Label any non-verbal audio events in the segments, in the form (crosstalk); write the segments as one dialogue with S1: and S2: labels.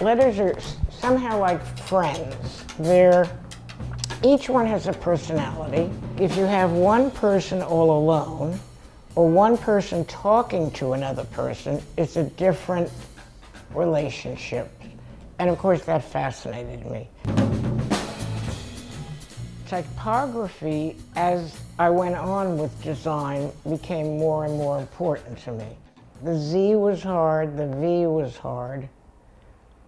S1: Letters are somehow like friends. They're, each one has a personality. If you have one person all alone, or one person talking to another person, it's a different relationship. And of course, that fascinated me. Typography, as I went on with design, became more and more important to me. The Z was hard, the V was hard,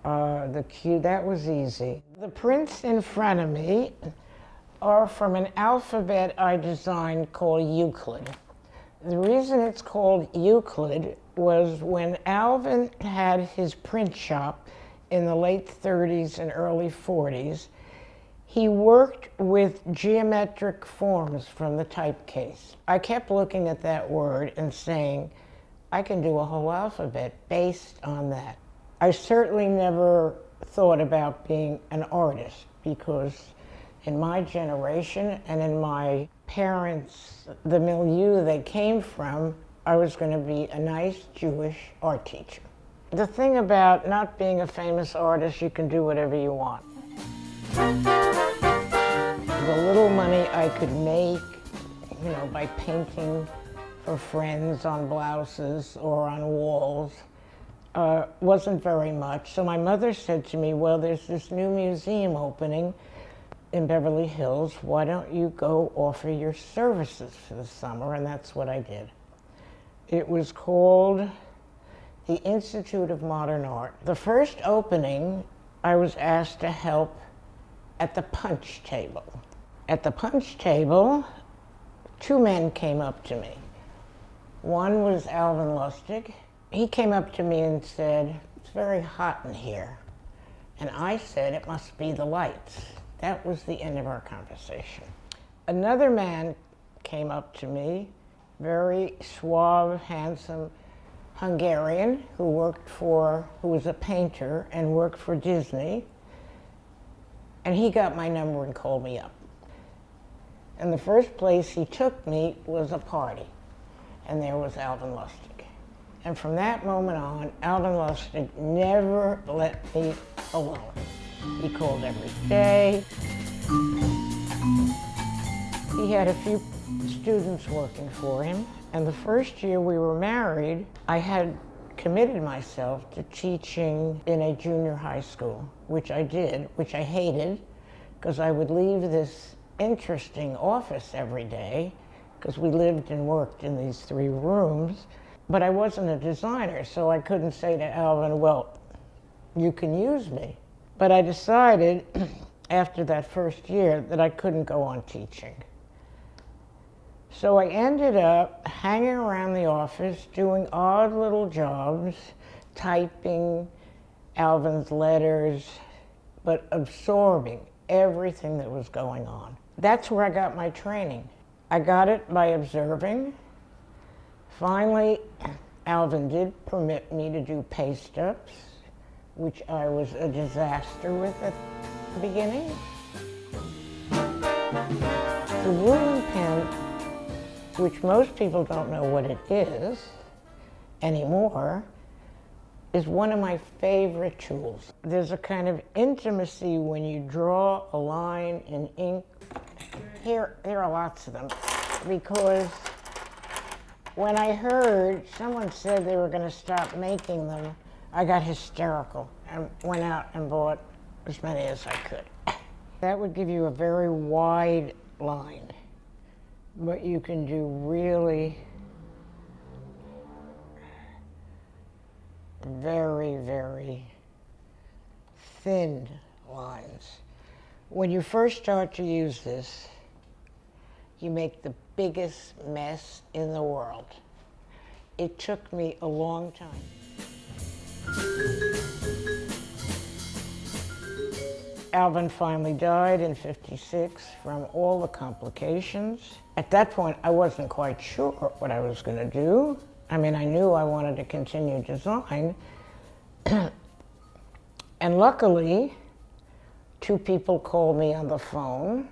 S1: uh, the Q, that was easy. The prints in front of me are from an alphabet I designed called Euclid. The reason it's called Euclid was when Alvin had his print shop in the late 30s and early 40s, he worked with geometric forms from the typecase. I kept looking at that word and saying, I can do a whole alphabet based on that. I certainly never thought about being an artist because in my generation and in my parents, the milieu they came from, I was going to be a nice Jewish art teacher. The thing about not being a famous artist, you can do whatever you want the little money I could make, you know, by painting for friends on blouses or on walls uh, wasn't very much. So my mother said to me, well, there's this new museum opening in Beverly Hills. Why don't you go offer your services for the summer? And that's what I did. It was called the Institute of Modern Art. The first opening, I was asked to help at the punch table. At the punch table, two men came up to me. One was Alvin Lustig. He came up to me and said, it's very hot in here. And I said, it must be the lights. That was the end of our conversation. Another man came up to me, very suave, handsome Hungarian who worked for, who was a painter and worked for Disney. And he got my number and called me up. And the first place he took me was a party, and there was Alvin Lustig. And from that moment on, Alvin Lustig never let me alone. He called every day. He had a few students working for him, and the first year we were married, I had committed myself to teaching in a junior high school, which I did, which I hated, because I would leave this interesting office every day because we lived and worked in these three rooms. But I wasn't a designer, so I couldn't say to Alvin, well, you can use me. But I decided (clears throat) after that first year that I couldn't go on teaching. So I ended up hanging around the office doing odd little jobs, typing Alvin's letters, but absorbing everything that was going on. That's where I got my training. I got it by observing. Finally, Alvin did permit me to do paste ups, which I was a disaster with at the beginning. The ruling pen, which most people don't know what it is anymore, is one of my favorite tools. There's a kind of intimacy when you draw a line in ink here, there are lots of them because when I heard someone said they were going to stop making them, I got hysterical and went out and bought as many as I could. That would give you a very wide line, but you can do really very, very thin lines. When you first start to use this, you make the biggest mess in the world. It took me a long time. Alvin finally died in 56 from all the complications. At that point, I wasn't quite sure what I was going to do. I mean, I knew I wanted to continue design. (clears throat) and luckily, two people called me on the phone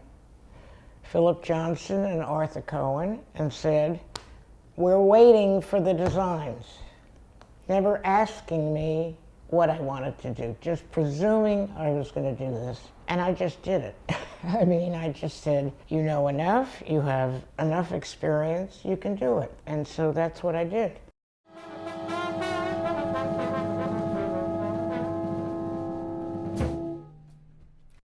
S1: Philip Johnson and Arthur Cohen and said, we're waiting for the designs, never asking me what I wanted to do, just presuming I was going to do this. And I just did it. (laughs) I mean, I just said, you know enough, you have enough experience, you can do it. And so that's what I did.